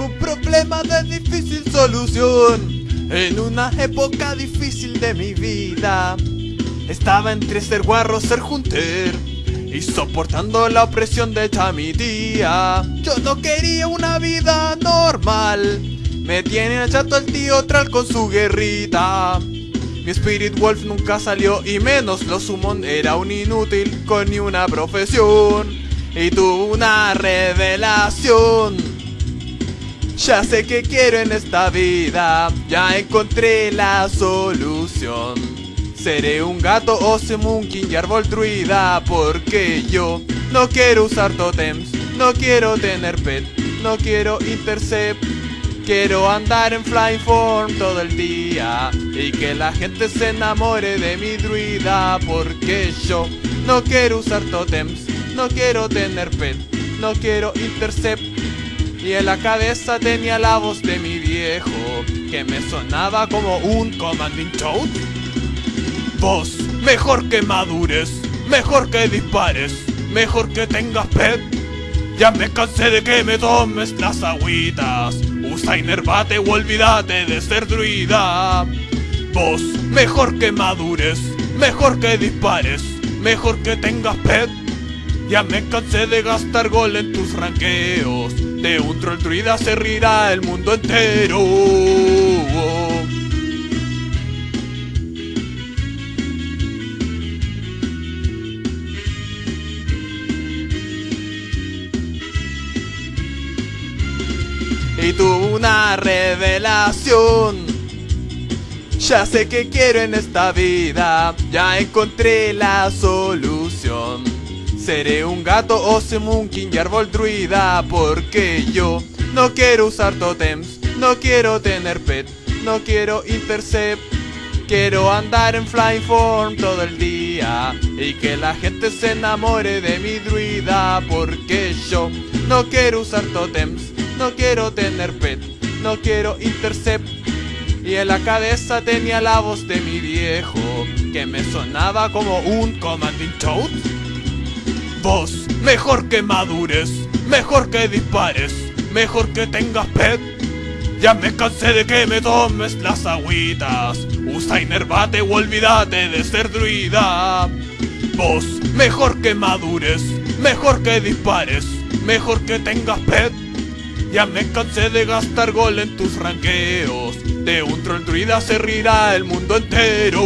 Un problema de difícil solución en una época difícil de mi vida. Estaba entre ser guarro, ser junter y soportando la opresión de esta mi tía. Yo no quería una vida normal. Me tiene chato el tío Tral con su guerrita. Mi Spirit Wolf nunca salió y menos lo Summon era un inútil con ni una profesión. Y tuvo una revelación. Ya sé que quiero en esta vida, ya encontré la solución. Seré un gato o King y árbol druida porque yo no quiero usar totems, no quiero tener pet, no quiero intercept. Quiero andar en flying form todo el día y que la gente se enamore de mi druida porque yo no quiero usar totems, no quiero tener pet, no quiero intercept. Y en la cabeza tenía la voz de mi viejo que me sonaba como un commanding toad. Vos, mejor que madures, mejor que dispares, mejor que tengas pet. Ya me cansé de que me tomes las agüitas. Usa inervate o olvídate de ser druida. Vos, mejor que madures, mejor que dispares, mejor que tengas pet. Ya me cansé de gastar gol en tus ranqueos. De un troll druida se rirá el mundo entero. y tuvo una revelación. Ya sé que quiero en esta vida, ya encontré la solución. Seré un gato o King y árbol druida porque yo no quiero usar totems, no quiero tener pet, no quiero intercept. Quiero andar en flying form todo el día y que la gente se enamore de mi druida porque yo no quiero usar totems, no quiero tener pet, no quiero intercept. Y en la cabeza tenía la voz de mi viejo, que me sonaba como un commanding toad. Vos, mejor que madures, mejor que dispares, mejor que tengas pet. Ya me cansé de que me tomes las agüitas. Usa inervate o olvídate de ser druida. Vos, mejor que madures, mejor que dispares, mejor que tengas pet. Ya me cansé de gastar gol en tus ranqueos. De un troll druida se rirá el mundo entero.